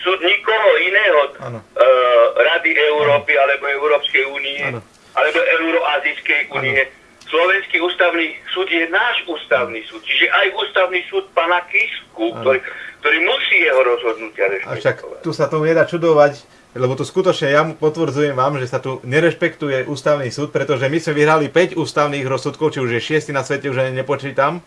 súd nikoho iného, uh, Rady Európy alebo Európskej únie, alebo Euroazijskej únie. Slovenský ústavný súd je náš ústavný súd. Čiže aj ústavný súd pana Kisku, ktorý, ktorý musí jeho rozhodnutia rešpektovať. tu sa tomu nedá čudovať, lebo tu skutočne ja potvrdzujem vám, že sa tu nerešpektuje ústavný súd, pretože my sme vyhrali 5 ústavných rozsudkov, či už je 6 na svete, už ani nepočítam.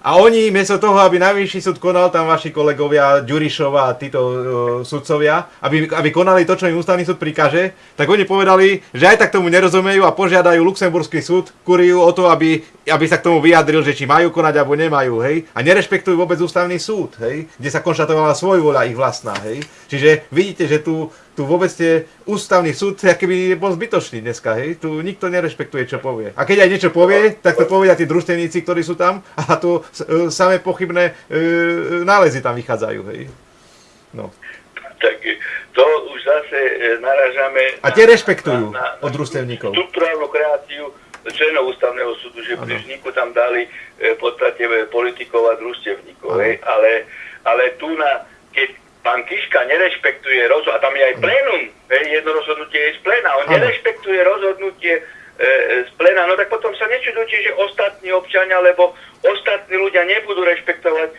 A oni, miesto toho, aby najvyšší súd konal, tam vaši kolegovia, Ďurišova a títo uh, sudcovia, aby, aby konali to, čo im ústavný súd prikáže, tak oni povedali, že aj tak tomu nerozumejú a požiadajú Luxemburský súd, kuriu o to, aby, aby sa k tomu vyjadril, že či majú konať alebo nemajú, hej. A nerešpektujú vôbec ústavný súd, hej, kde sa konštatovala svojvoľa ich vlastná, hej. Čiže vidíte, že tu, tu vôbec tie ústavný súd, aký by bol zbytočný dneska, hej. Tu nikto nerešpektuje, čo povie. A keď aj niečo povie, tak to povedia tí družstevníci, ktorí sú tam a tu e, samé pochybné e, nálezy tam vychádzajú, hej. No. Tak to už zase e, naražame A tie rešpektujú od družstevníkov. štruktúrálnu kreáciu členov ústavného súdu, že pri vzniku tam dali e, v podstate e, politikov a družstevníkov. Hej. Ale, ale tu na, keď pán Kiška nerešpektuje rozhodnutie, a tam je aj plénum, jedno rozhodnutie je z pléna, on nerešpektuje rozhodnutie e, e, z pléna, no tak potom sa nečudujte, že ostatní občania, lebo ostatní ľudia nebudú rešpektovať e,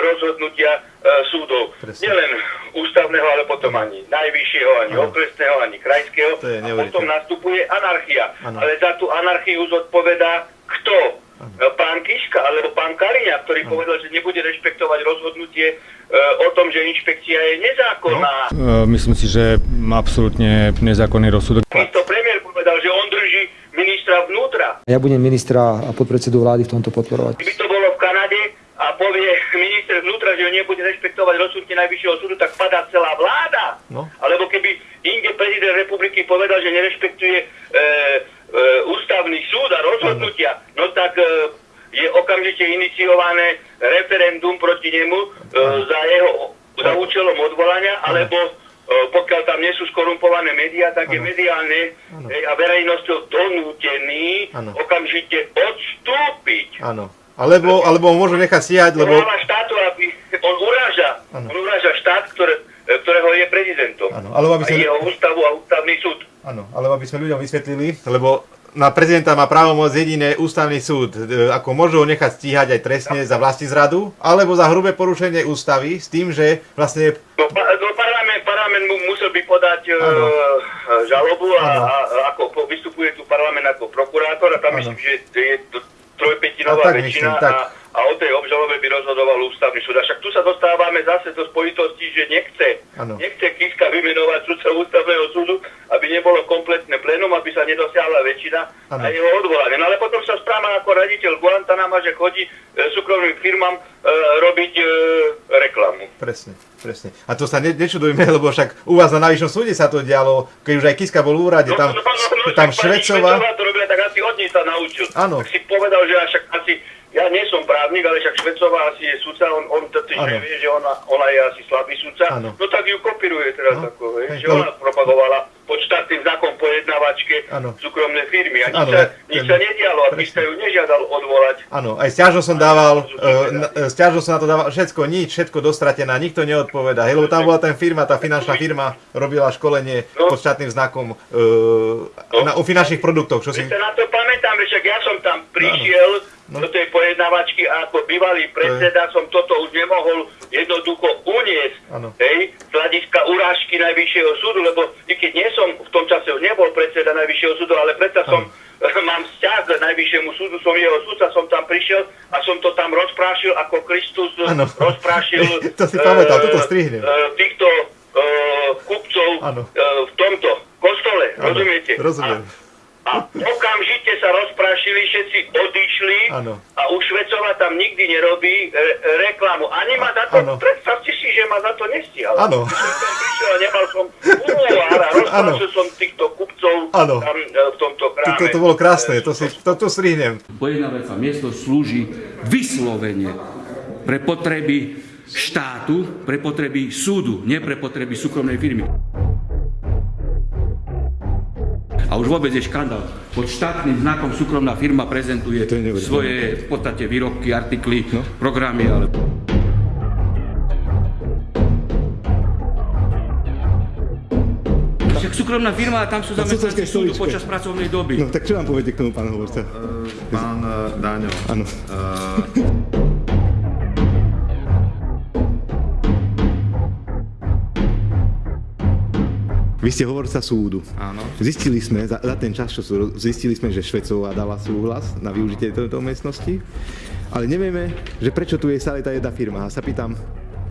rozhodnutia e, súdov. Presne. Nielen ústavného, ale potom ani najvyššieho, ani Áno. okresného, ani krajského. A potom nastupuje anarchia. Áno. Ale za tú anarchiu zodpovedá kto? E, Pán Kiška alebo pán Kaliňa, ktorý povedal, že nebude rešpektovať rozhodnutie o tom, že inšpekcia je nezákonná. E, Myslím si, že absolútne nezákonný rozsudok. To premiér povedal, že on drží ministra vnútra. Ja budem ministra a podpredsedu vlády v tomto podporovať. Keby to bolo v Kanade a povie minister vnútra, že nebude rešpektovať rozsudky najvyššieho súdu, tak padá celá vláda. No. Alebo keby inde prezident republiky povedal, že nerešpektuje e, e, ústavný súd a rozhodnutia, no tak e, je okamžite iniciované referendum proti nemu e, za jeho za účelom odvolania, alebo e, pokiaľ tam nie sú skorumpované médiá, tak je mediálne hej, a verejnosťou donútený Áno. okamžite odstúpiť. Áno. Alebo, alebo ho môžu nechať stíhať, lebo... Práva štátu, aby on uráža, Áno. on uráža štát, ktoré, ktorého je prezidentom. Áno, alebo aby a sme- jeho ústavu a ústavný súd. Áno, alebo aby sme ľuďom vysvetlili, lebo na prezidenta má právomoc jediné ústavný súd, e, ako môžu ho nechať stíhať aj trestne za vlastizradu, alebo za hrubé porušenie ústavy, s tým, že vlastne No, no parlament, parlament mu musel by podať e, Áno. žalobu a, Áno. a, ako vystupuje tu parlament ako prokurátor a tam Áno. myslím, že je trojpetinová A tak väčšina myslím, tak. a, a o tej obžalobe by rozhodoval ústavný súd. A však tu sa dostávame zase do spojitosti, že nechce, Áno. nechce Kiska vymenovať sudcov ústavného súdu, aby nebolo kompletné plénum, aby sa nedosiahla väčšina Áno. a jeho odvolanie. No ale potom sa správa ako raditeľ Guantanama, že chodí e, súkromným firmám e, robiť e, reklamu. Presne, presne. A to sa ne, nečudujme, lebo však u vás na najvyššom súde sa to dialo, keď už aj Kiska bol v úrade, tam, tam No, tak pani Švecová... Švecová to robila, tak asi od nej sa naučil. Áno. Tak si povedal, že však asi, ja nie som právnik, ale však Švecová asi je sudca, on, on totiž Áno. vie, že ona, ona je asi slabý sudca, Áno. no tak ju kopíruje teraz No. ako, hej, že to- ona propagovala pod štátnym znakom pojednávačke Áno. súkromné firmy a nič, Áno, sa, nič ten- sa nedialo a. Kiska ju nežiadal odvolať. Áno, aj stiažnosť som dával, e, stiažnosť som na to dával, všetko, nič, všetko dostratená, nikto neodpoveda, hej, lebo tam bola ten firma, tá finančná firma robila školenie No. pod štátnym znakom e, na, o finančných produktoch, čo si... Sa na to pamätám, že však ja som tam prišiel No. Do tej pojednávačky a ako bývalý predseda som toto už nemohol jednoducho uniesť. Hej, z hľadiska urážky Najvyššieho súdu, lebo i keď nie som, v tom čase už nebol predseda Najvyššieho súdu, ale predsa som, mám vzťah k Najvyššiemu súdu, som jeho súdca, som tam prišiel a som to tam rozprášil, ako Kristus Áno. rozprášil To si pamätal, toto strihnem. eh, týchto eh, kupcov eh, v tomto kostole, Áno, rozumiete? rozumiem. A, a okamžite sa všetci Áno. a už Švecová tam nikdy nerobí re, reklamu. Ani ma za to, predstavte si, že ma za to nestihala. Áno. Prišiel a nemal som úvar a rozprašil som týchto kupcov Áno. tam e, v tomto To, kráme. to, to bolo krásne, to si, to, to strihnem. Pojednávacia miesto slúži vyslovene pre potreby štátu, pre potreby súdu, nie pre potreby súkromnej firmy už vôbec je škandál. Pod štátnym znakom súkromná firma prezentuje svoje v podstate výrobky, artikly, no. programy. Ale... Však súkromná firma, tam sú zamestnanci súdu počas pracovnej doby. No tak čo vám poviete k tomu, pán hovorca? No, pán e, Dáňo. Áno. Uh... Vy ste hovorca súdu. áno. Zistili sme, za, za ten čas, čo sú, zistili sme, že Švecová dala súhlas na využitie tejto miestnosti, ale nevieme, že prečo tu je stále tá jedna firma. A sa pýtam,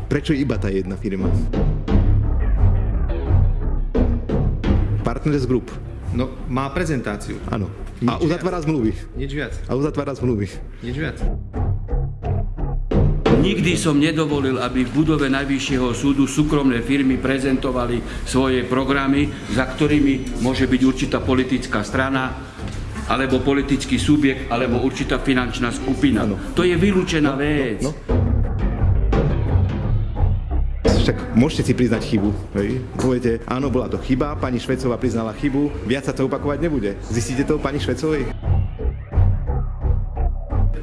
prečo iba tá jedna firma? Partners Group, No, má prezentáciu. áno. A uzatvára zmluvy. Nič viac. A uzatvára zmluvy. Nič viac. Nikdy som nedovolil, aby v budove Najvyššieho súdu súkromné firmy prezentovali svoje programy, za ktorými môže byť určitá politická strana, alebo politický subjekt, alebo určitá finančná skupina. To je vylúčená vec. no. Však môžete si priznať chybu. Hej? Poviete, áno, bola to chyba, pani Švecová priznala chybu, viac sa to opakovať nebude. Zistíte to pani Švecovej?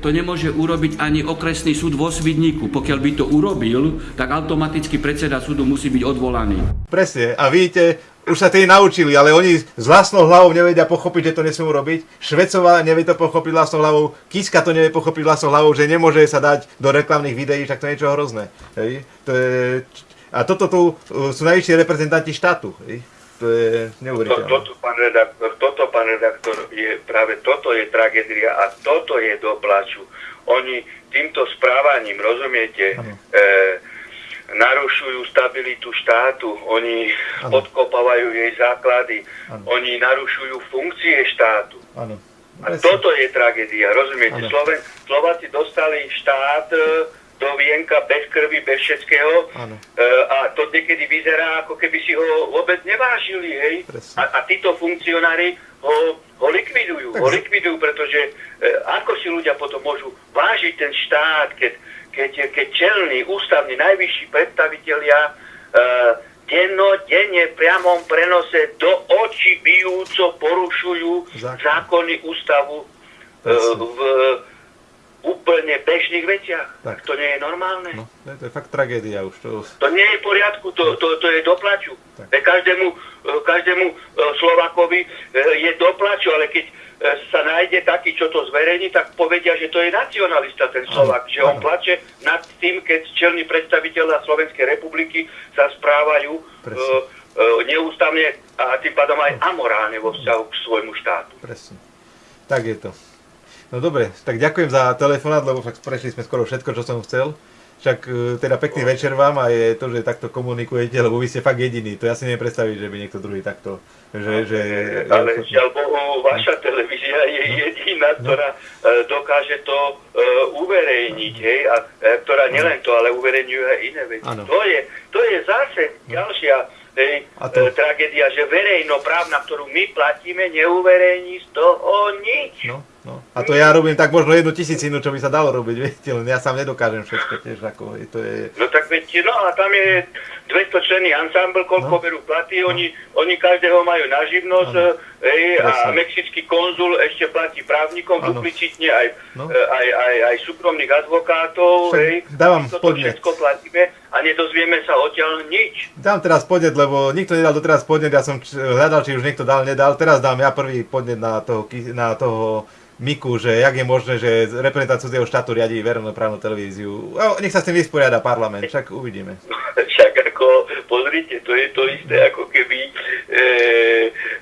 To nemôže urobiť ani okresný súd vo Svidníku. Pokiaľ by to urobil, tak automaticky predseda súdu musí byť odvolaný. Presne. A vidíte, už sa tí naučili, ale oni s vlastnou hlavou nevedia pochopiť, že to nesmú robiť. Švecová nevie to pochopiť vlastnou hlavou, Kiska to nevie pochopiť vlastnou hlavou, že nemôže sa dať do reklamných videí, tak to je niečo hrozné. Hej? To je... A toto tu uh, sú najvyšší reprezentanti štátu. Hej? To je To, neuveriteľné. toto, pán redaktor, toto, pán redaktor, je práve toto je tragédia a toto je do plaču. Oni týmto správaním, rozumiete, e, narušujú stabilitu štátu, oni Áno. podkopávajú jej základy, Áno. oni narušujú funkcie štátu. Áno. A toto je tragédia, rozumiete? Sloven, Slováci dostali štát e, do vienka bez krvi, bez všetkého e, a to niekedy vyzerá, ako keby si ho vôbec nevážili, hej? Presne. A, a títo funkcionári ho, ho likvidujú, ho likvidujú, pretože e, ako si ľudia potom môžu vážiť ten štát, keď, keď, keď čelní, ústavní, najvyšší predstavitelia e, dennodenne priamom prenose do očí bijúco porušujú Zákon. zákony ústavu e, v úplne bežných veciach. Tak. To nie je normálne. No, to je, to je fakt tragédia už. To... To nie je v poriadku, to, to, to je doplaču. Každému, e, každému e, Slovakovi e, je doplaču, ale keď sa nájde taký, čo to zverejní, tak povedia, že to je nacionalista ten Slovak, že on áno. plače nad tým, keď čelní predstaviteľa Slovenskej republiky sa správajú e, neústavne a tým pádom aj amorálne vo vzťahu k svojmu štátu. Presne. Tak je to. No dobre, tak ďakujem za telefonát, lebo fakt prešli sme skoro všetko, čo som chcel. Však e, teda pekný večer vám a je to, že takto komunikujete, lebo vy ste fakt jediní. To ja si neviem predstaviť, že by niekto druhý takto, že... že Ale žiaľ Bohu, vaša televízia je jediná, ktorá e, dokáže to e, uverejniť, hej, a ktorá nielen to, ale uverejňuje aj iné veci. To je, to je zase ďalšia hej, A to- tragédia, že verejnoprávna, ktorú my platíme, neuverejní z toho nič. No, no. A to ja robím tak možno jednu tisícinu, čo by sa dalo robiť, viete, len ja sám nedokážem všetko tiež, ako to je... No tak veď, no a tam je 200 členný ansámbl, koľko No. berú platy, oni, oni každého majú na živnosť, hej, a mexický konzul ešte platí právnikom Áno. duplicitne aj, No. e, aj, aj, aj súkromných advokátov, Však hej. dávam Toto podnet. všetko platíme a nedozvieme sa odtiaľ nič. Dám teraz podnet, lebo nikto nedal doteraz podnet, ja som hľadal, či už niekto dal, nedal. Teraz dám ja prvý podnet na toho, na toho Miku, že jak je možné, že reprezentant cudzieho štátu riadí verejnoprávnu televíziu. No, nech sa s tým vysporiada parlament, však uvidíme. Však ako, pozrite, to je to isté, ako keby e,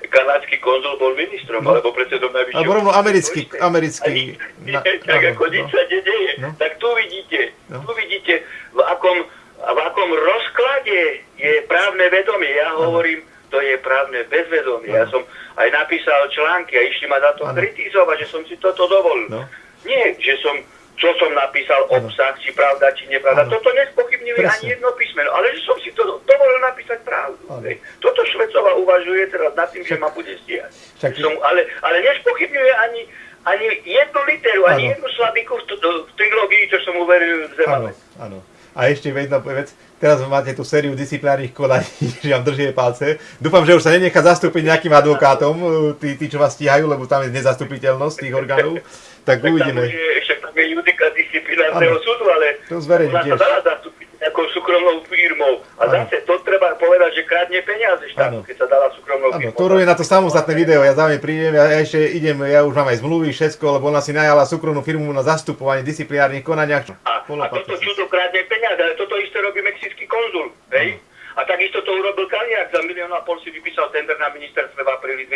kanadský konzul bol ministrom, No. alebo predsedom najvyššieho... Alebo rovno americký- americký- na- tak ako no. nič sa nedeje. No. Tak tu vidíte, No. tu vidíte, v akom, v akom rozklade je právne vedomie. Ja hovorím, to je právne bezvedomie. Ja som napísal články a išli ma za to Áno. kritizovať, že som si toto dovolil. No. Nie, že som čo som napísal, Áno. obsah, či pravda, či nepravda. Áno. Toto nespochybňuje Presne. ani jedno písmeno, ale že som si to dovolil napísať pravdu. Áno. Toto Švecová uvažuje teraz nad tým, že ma bude stíhať. Však- Som, ale, ale nespochybňuje ani, ani jednu literu, ani Áno. jednu slabiku v, v trilógii, čo som uveril v Áno, Zemane. áno. A ešte jedna vec, teraz máte tú sériu disciplinárnych konaní, že vám držie palce. Dúfam, že už sa nenechá zastúpiť nejakým advokátom, tí, tí, čo vás stíhajú, lebo tam je nezastupiteľnosť tých orgánov. Tak Tak uvidíme. však tam je judika disciplinárneho súdu, ale To zverejní sa dá. Nejakou súkromnou firmou. A Áno. zase to treba povedať, že kradne peniaze štátu, Áno. keď sa dala súkromnou Áno, firmou. to robí na to samostatné video, ja za prídem, ja, ja ešte idem, ja už mám aj zmluvy, všetko, lebo ona si najala súkromnú firmu na zastupovanie disciplinárnych konaniach. A, a toto čudo kradne peniaze, ale toto isté robí mexický konzul, hej? A takisto to urobil Kaliak, za milión a pol si vypísal tender na ministerstve v apríli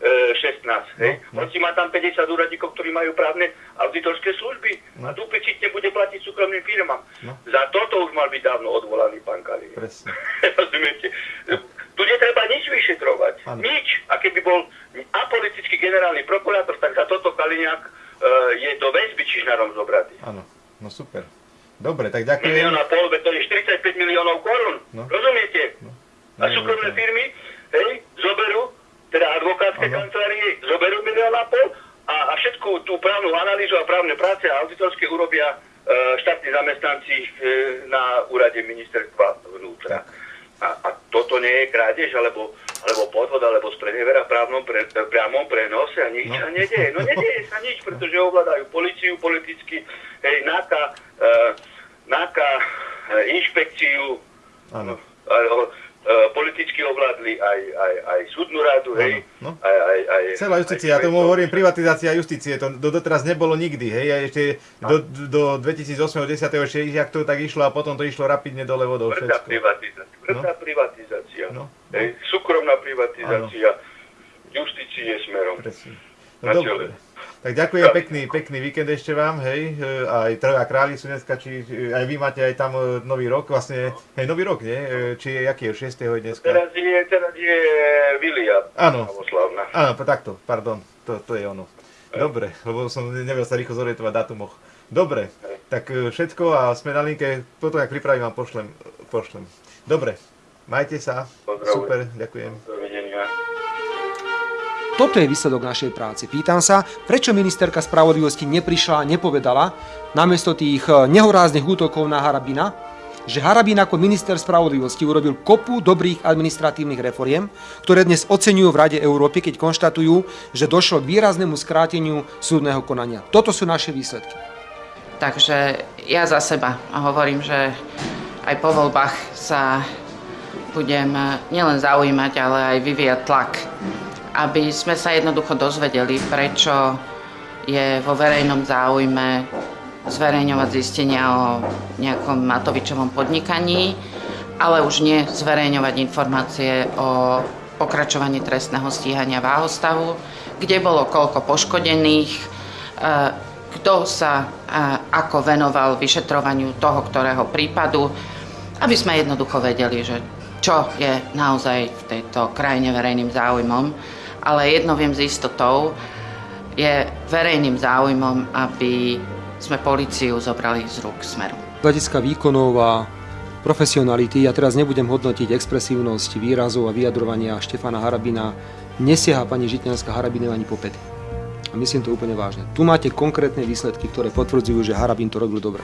2016, hej? No, On si má tam 50 úradníkov, ktorí majú právne auditorské služby a duplicitne bude platiť súkromným firmám. No. Za toto už mal byť dávno odvolaný pán. Presne. Rozumiete? Tu netreba nič vyšetrovať. Áno. Nič. A keby bol apolitický generálny prokurátor, tak za toto Kaliňák e, je do väzby Čižnarom zobratý. Áno, no super. Dobre, tak Milión ďakujem. a pol, veď to je 45 miliónov korún. No. Rozumiete? A súkromné firmy, hej, zoberú, teda advokátske Áno. kancelárie, zoberú milión a pol a, a všetku tú právnu analýzu a právne práce a auditorské urobia e, štátni zamestnanci e, na úrade ministerstva vnútra. A, a toto nie je krádež, alebo, alebo podvod, alebo sprenevera v právnom pre, priamom prenose a nič No. sa nedieje. No nedieje sa nič, pretože ovládajú policiu politicky, hej, NAKA, e, NAKA, e, inšpekciu, Áno. aj, o, e, politicky ovládli aj, aj, aj súdnu radu, hej, no. aj, aj, aj, Celá justícia, ja tomu hovorím privatizácia justície, to do, doteraz nebolo nikdy, hej, a ešte do, do 2008-10 ešte jak to tak išlo a potom to išlo rapidne dole vodou všetko. privatizácia, tvrdá privatizácia, No. hej, súkromná privatizácia justície smerom. Presne. Na No dobre. Tak ďakujem, pekný, pekný víkend ešte vám, hej, e, aj Troja králi sú dneska, či e, aj vy máte aj tam e, nový rok, vlastne, hej, nový rok, nie? Či je, jaký je, 6. je dneska? Teraz je, teraz je Vilia Áno. Áno, takto, pardon, to, to je ono. Dobre, lebo som nevedel sa rýchlo zorientovať v dátumoch. Dobre, tak všetko a sme na linke, potom ak pripravím vám pošlem, pošlem. Dobre, majte sa, Pozdravujem. super, ďakujem. Dovidenia. Toto je výsledok našej práce. Pýtam sa, prečo ministerka spravodlivosti neprišla a nepovedala, namiesto tých eh, nehoráznych útokov na Harabina, že Harabin ako minister spravodlivosti urobil kopu dobrých administratívnych reforiem, ktoré dnes oceňujú v Rade Európy, keď konštatujú, že došlo k výraznému skráteniu súdneho konania. Toto sú naše výsledky. Takže ja za seba hovorím, že aj po voľbách sa budem nielen zaujímať, ale aj vyvíjať tlak, aby sme sa jednoducho dozvedeli, prečo je vo verejnom záujme zverejňovať zistenia o nejakom Matovičovom podnikaní, ale už nie zverejňovať informácie o pokračovaní trestného stíhania Váhostavu, kde bolo koľko poškodených, e, kto sa a, ako venoval vyšetrovaniu toho, ktorého prípadu, aby sme jednoducho vedeli, že čo je naozaj v tejto krajine verejným záujmom. Ale jedno viem s istotou, je verejným záujmom, aby sme policiu zobrali z rúk smeru. Z hľadiska výkonov a profesionality, ja teraz nebudem hodnotiť expresívnosť výrazov a vyjadrovania Štefana Harabina, nesieha pani Žitňanská Harabinov ani po pety. A myslím to úplne vážne. Tu máte konkrétne výsledky, ktoré potvrdzujú, že Harabin to robil dobre.